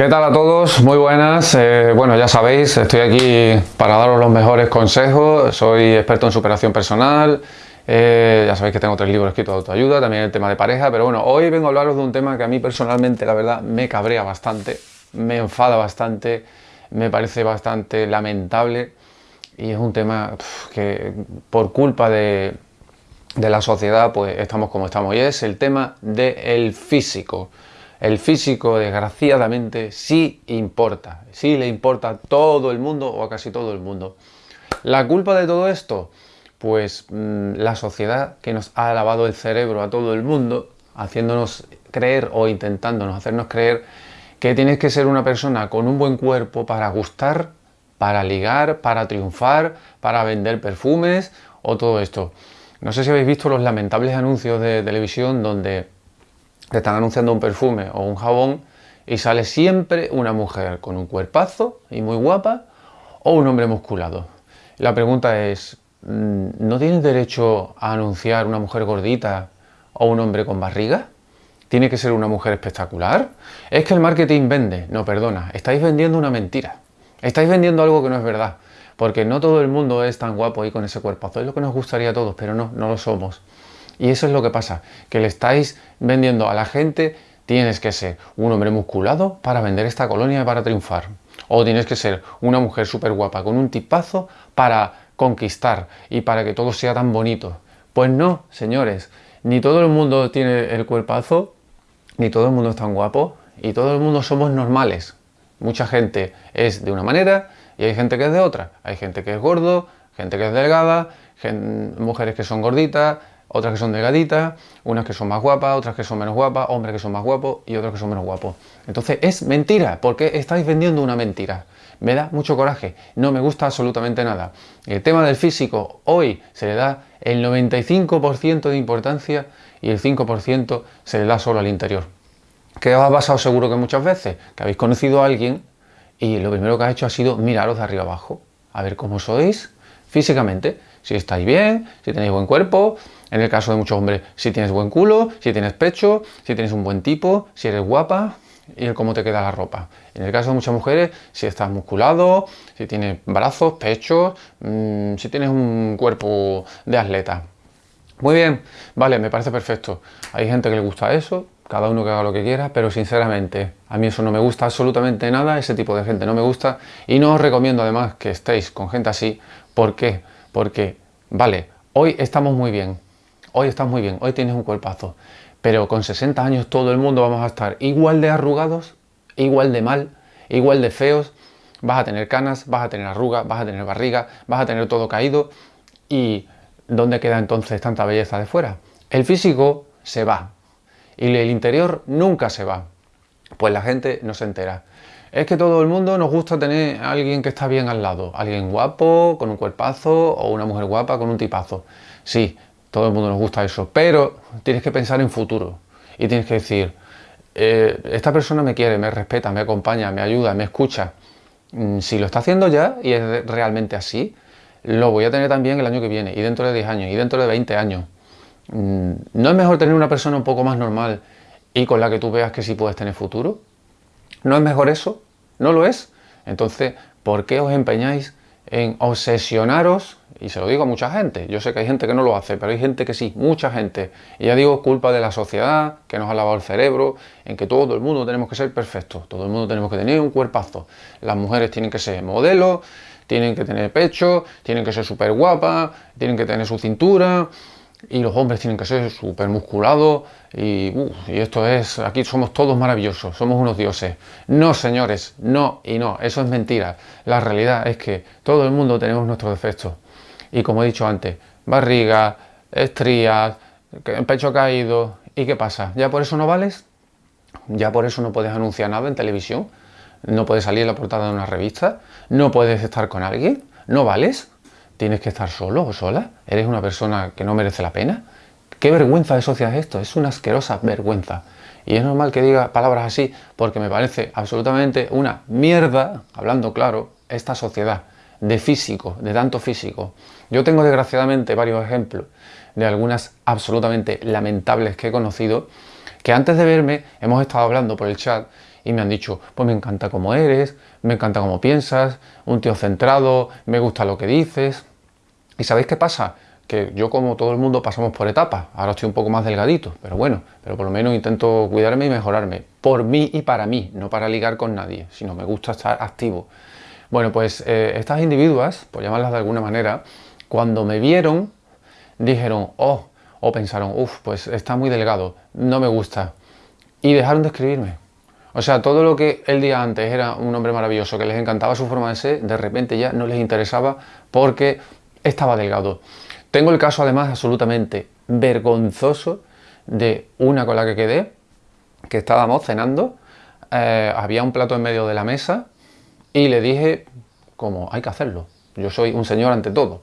¿Qué tal a todos? Muy buenas. Eh, bueno, ya sabéis, estoy aquí para daros los mejores consejos. Soy experto en superación personal. Eh, ya sabéis que tengo tres libros escritos de autoayuda, también el tema de pareja. Pero bueno, hoy vengo a hablaros de un tema que a mí personalmente, la verdad, me cabrea bastante, me enfada bastante, me parece bastante lamentable. Y es un tema que por culpa de, de la sociedad, pues estamos como estamos. Y es el tema del físico. El físico, desgraciadamente, sí importa. Sí le importa a todo el mundo o a casi todo el mundo. ¿La culpa de todo esto? Pues mm, la sociedad que nos ha lavado el cerebro a todo el mundo, haciéndonos creer o intentándonos hacernos creer que tienes que ser una persona con un buen cuerpo para gustar, para ligar, para triunfar, para vender perfumes o todo esto. No sé si habéis visto los lamentables anuncios de televisión donde te están anunciando un perfume o un jabón y sale siempre una mujer con un cuerpazo y muy guapa o un hombre musculado. La pregunta es, mm, ¿no tienes derecho a anunciar una mujer gordita o un hombre con barriga? ¿Tiene que ser una mujer espectacular? Es que el marketing vende. No, perdona, estáis vendiendo una mentira. Estáis vendiendo algo que no es verdad. Porque no todo el mundo es tan guapo y con ese cuerpazo. Es lo que nos gustaría a todos, pero no, no lo somos. Y eso es lo que pasa, que le estáis vendiendo a la gente, tienes que ser un hombre musculado para vender esta colonia y para triunfar. O tienes que ser una mujer súper guapa con un tipazo para conquistar y para que todo sea tan bonito. Pues no, señores, ni todo el mundo tiene el cuerpazo, ni todo el mundo es tan guapo, y todo el mundo somos normales. Mucha gente es de una manera y hay gente que es de otra. Hay gente que es gordo, gente que es delgada, mujeres que son gorditas, otras que son delgaditas, unas que son más guapas, otras que son menos guapas, hombres que son más guapos y otros que son menos guapos. Entonces es mentira, porque estáis vendiendo una mentira. Me da mucho coraje, no me gusta absolutamente nada. El tema del físico hoy se le da el 95% de importancia y el 5% se le da solo al interior. ¿Qué os ha pasado seguro que muchas veces? Que habéis conocido a alguien y lo primero que ha hecho ha sido miraros de arriba abajo, a ver cómo sois físicamente, si estáis bien, si tenéis buen cuerpo, en el caso de muchos hombres, si tienes buen culo, si tienes pecho, si tienes un buen tipo, si eres guapa y el cómo te queda la ropa. En el caso de muchas mujeres, si estás musculado, si tienes brazos, pechos, mm, si tienes un cuerpo de atleta. Muy bien, vale, me parece perfecto. Hay gente que le gusta eso, cada uno que haga lo que quiera, pero sinceramente a mí eso no me gusta absolutamente nada, ese tipo de gente no me gusta y no os recomiendo además que estéis con gente así. ¿Por qué? Porque, vale, hoy estamos muy bien, hoy estás muy bien, hoy tienes un cuerpazo, pero con 60 años todo el mundo vamos a estar igual de arrugados, igual de mal, igual de feos, vas a tener canas, vas a tener arrugas, vas a tener barriga, vas a tener todo caído y ¿dónde queda entonces tanta belleza de fuera? El físico se va y el interior nunca se va, pues la gente no se entera. Es que todo el mundo nos gusta tener a alguien que está bien al lado, alguien guapo, con un cuerpazo o una mujer guapa con un tipazo. Sí, todo el mundo nos gusta eso, pero tienes que pensar en futuro y tienes que decir, eh, esta persona me quiere, me respeta, me acompaña, me ayuda, me escucha. Mm, si lo está haciendo ya y es realmente así, lo voy a tener también el año que viene, y dentro de 10 años, y dentro de 20 años. Mm, ¿No es mejor tener una persona un poco más normal y con la que tú veas que sí puedes tener futuro? ¿No es mejor eso? ¿No lo es? Entonces, ¿por qué os empeñáis en obsesionaros, y se lo digo a mucha gente, yo sé que hay gente que no lo hace, pero hay gente que sí, mucha gente, y ya digo, culpa de la sociedad, que nos ha lavado el cerebro, en que todo el mundo tenemos que ser perfectos, todo el mundo tenemos que tener un cuerpazo, las mujeres tienen que ser modelos, tienen que tener pecho, tienen que ser súper guapas, tienen que tener su cintura, y los hombres tienen que ser súper musculados y, y, esto es, aquí somos todos maravillosos, somos unos dioses. No, señores, no y no, eso es mentira. La realidad es que todo el mundo tenemos nuestros defectos. Y como he dicho antes, barriga, estrías, pecho caído, ¿y qué pasa? ¿Ya por eso no vales? ¿Ya por eso no puedes anunciar nada en televisión? ¿No puedes salir en la portada de una revista? ¿No puedes estar con alguien? ¿No vales? Tienes que estar solo o sola, eres una persona que no merece la pena. ¿Qué vergüenza de sociedad es esto? Es una asquerosa vergüenza. Y es normal que diga palabras así porque me parece absolutamente una mierda, hablando claro, esta sociedad de físico, de tanto físico. Yo tengo desgraciadamente varios ejemplos de algunas absolutamente lamentables que he conocido que antes de verme hemos estado hablando por el chat y me han dicho, pues me encanta cómo eres, me encanta cómo piensas, un tío centrado, me gusta lo que dices. ¿Y sabéis qué pasa? Que yo como todo el mundo pasamos por etapas, ahora estoy un poco más delgadito, pero bueno, pero por lo menos intento cuidarme y mejorarme, por mí y para mí, no para ligar con nadie, sino me gusta estar activo. Bueno, pues eh, estas individuas, por llamarlas de alguna manera, cuando me vieron, dijeron, oh, o pensaron, uff, pues está muy delgado, no me gusta, y dejaron de escribirme. O sea, todo lo que el día antes era un hombre maravilloso, que les encantaba su forma de ser, de repente ya no les interesaba porque estaba delgado. Tengo el caso además absolutamente vergonzoso de una con la que quedé, que estábamos cenando, eh, había un plato en medio de la mesa y le dije, como hay que hacerlo, yo soy un señor ante todo.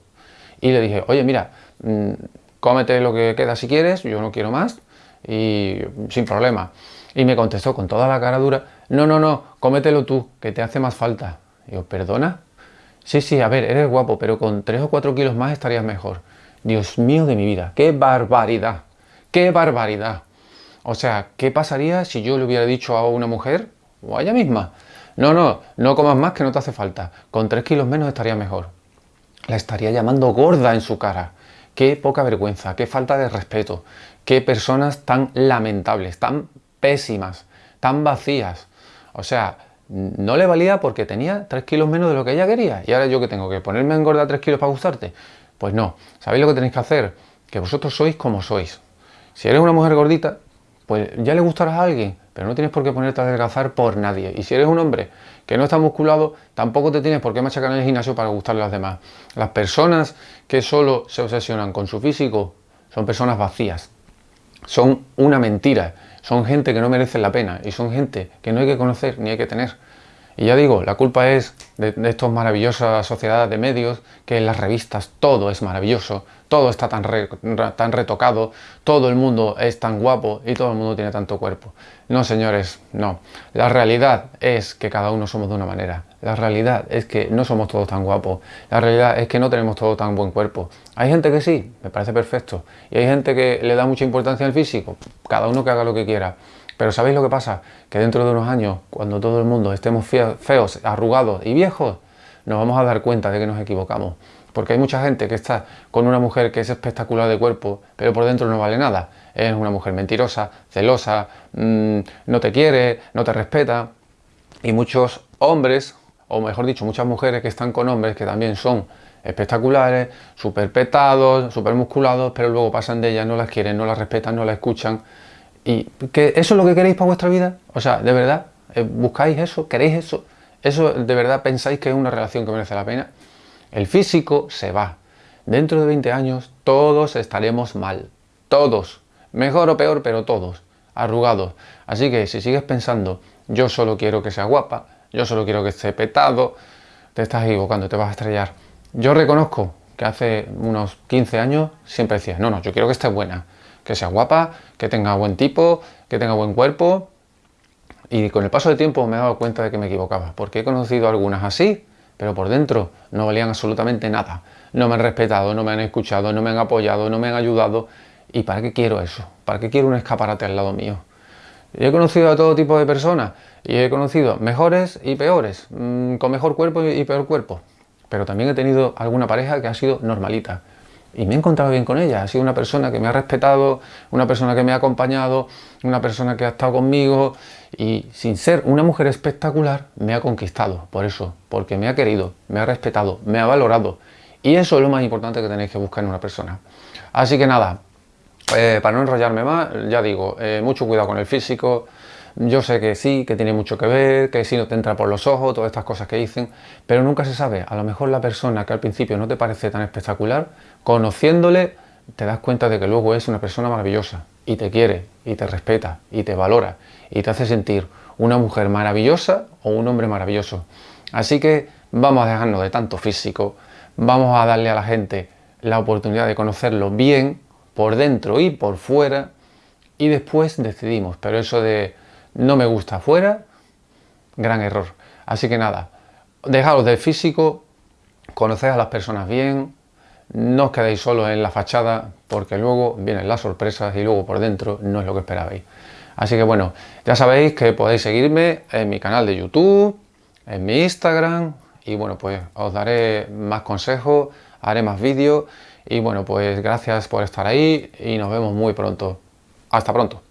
Y le dije, oye mira, mm, cómete lo que queda si quieres, yo no quiero más, y sin problema. Y me contestó con toda la cara dura, no, no, no, cómetelo tú, que te hace más falta. Y yo, ¿perdona? Sí, sí, a ver, eres guapo, pero con 3 o 4 kilos más estarías mejor. Dios mío de mi vida, qué barbaridad, qué barbaridad. O sea, ¿qué pasaría si yo le hubiera dicho a una mujer, o a ella misma, no, no, no comas más que no te hace falta, con 3 kilos menos estaría mejor. La estaría llamando gorda en su cara. Qué poca vergüenza, qué falta de respeto, qué personas tan lamentables, tan pésimas, tan vacías. O sea, no le valía porque tenía 3 kilos menos de lo que ella quería. Y ahora yo que tengo que ponerme en gorda 3 kilos para gustarte. Pues no, ¿sabéis lo que tenéis que hacer? Que vosotros sois como sois. Si eres una mujer gordita, pues ya le gustarás a alguien, pero no tienes por qué ponerte a adelgazar por nadie. Y si eres un hombre que no está musculado, tampoco te tienes por qué machacar en el gimnasio para gustarle a los demás. Las personas que solo se obsesionan con su físico son personas vacías, son una mentira, son gente que no merece la pena y son gente que no hay que conocer ni hay que tener. Y ya digo, la culpa es de, de estas maravillosas sociedades de medios, que en las revistas todo es maravilloso, todo está tan, tan retocado, todo el mundo es tan guapo y todo el mundo tiene tanto cuerpo. No, señores, no. La realidad es que cada uno somos de una manera. La realidad es que no somos todos tan guapos. La realidad es que no tenemos todo tan buen cuerpo. Hay gente que sí, me parece perfecto. Y hay gente que le da mucha importancia al físico. Cada uno que haga lo que quiera. Pero ¿sabéis lo que pasa? Que dentro de unos años, cuando todo el mundo estemos feos, arrugados y viejos, nos vamos a dar cuenta de que nos equivocamos. Porque hay mucha gente que está con una mujer que es espectacular de cuerpo, pero por dentro no vale nada. Es una mujer mentirosa, celosa, mm, no te quiere, no te respeta. Y muchos hombres, o mejor dicho, muchas mujeres que están con hombres que también son espectaculares, súper petados, súper musculados, pero luego pasan de ellas, no las quieren, no las respetan, no las escuchan. ¿Y que eso es lo que queréis para vuestra vida? O sea, ¿de verdad? Eh, ¿Buscáis eso? ¿Queréis eso? ¿Eso de verdad pensáis que es una relación que merece la pena? El físico se va. Dentro de 20 años todos estaremos mal. Todos. Mejor o peor, pero todos. Arrugados. Así que si sigues pensando, yo solo quiero que sea guapa, yo solo quiero que esté petado, te estás equivocando, te vas a estrellar. Yo reconozco que hace unos 15 años siempre decía, no, no, yo quiero que esté buena, que sea guapa, que tenga buen tipo, que tenga buen cuerpo. Y con el paso del tiempo me he dado cuenta de que me equivocaba, porque he conocido algunas así, pero por dentro no valían absolutamente nada. No me han respetado, no me han escuchado, no me han apoyado, no me han ayudado. ¿Y para qué quiero eso? ¿Para qué quiero un escaparate al lado mío? he conocido a todo tipo de personas y he conocido mejores y peores, mm, con mejor cuerpo y peor cuerpo. Pero también he tenido alguna pareja que ha sido normalita y me he encontrado bien con ella. Ha sido una persona que me ha respetado, una persona que me ha acompañado, una persona que ha estado conmigo y sin ser una mujer espectacular me ha conquistado por eso, porque me ha querido, me ha respetado, me ha valorado y eso es lo más importante que tenéis que buscar en una persona. Así que nada, eh, para no enrollarme más, ya digo, eh, mucho cuidado con el físico, yo sé que sí, que tiene mucho que ver, que si no te entra por los ojos, todas estas cosas que dicen, pero nunca se sabe. A lo mejor la persona que al principio no te parece tan espectacular, conociéndole, te das cuenta de que luego es una persona maravillosa y te quiere, y te respeta, y te valora, y te hace sentir una mujer maravillosa o un hombre maravilloso. Así que vamos a dejarnos de tanto físico, vamos a darle a la gente la oportunidad de conocerlo bien, por dentro y por fuera, y después decidimos. Pero eso de no me gusta afuera, gran error. Así que nada, dejaros del físico, conoced a las personas bien, no os quedéis solos en la fachada porque luego vienen las sorpresas y luego por dentro no es lo que esperabais. Así que bueno, ya sabéis que podéis seguirme en mi canal de YouTube, en mi Instagram y bueno, pues os daré más consejos, haré más vídeos y bueno, pues gracias por estar ahí y nos vemos muy pronto. Hasta pronto.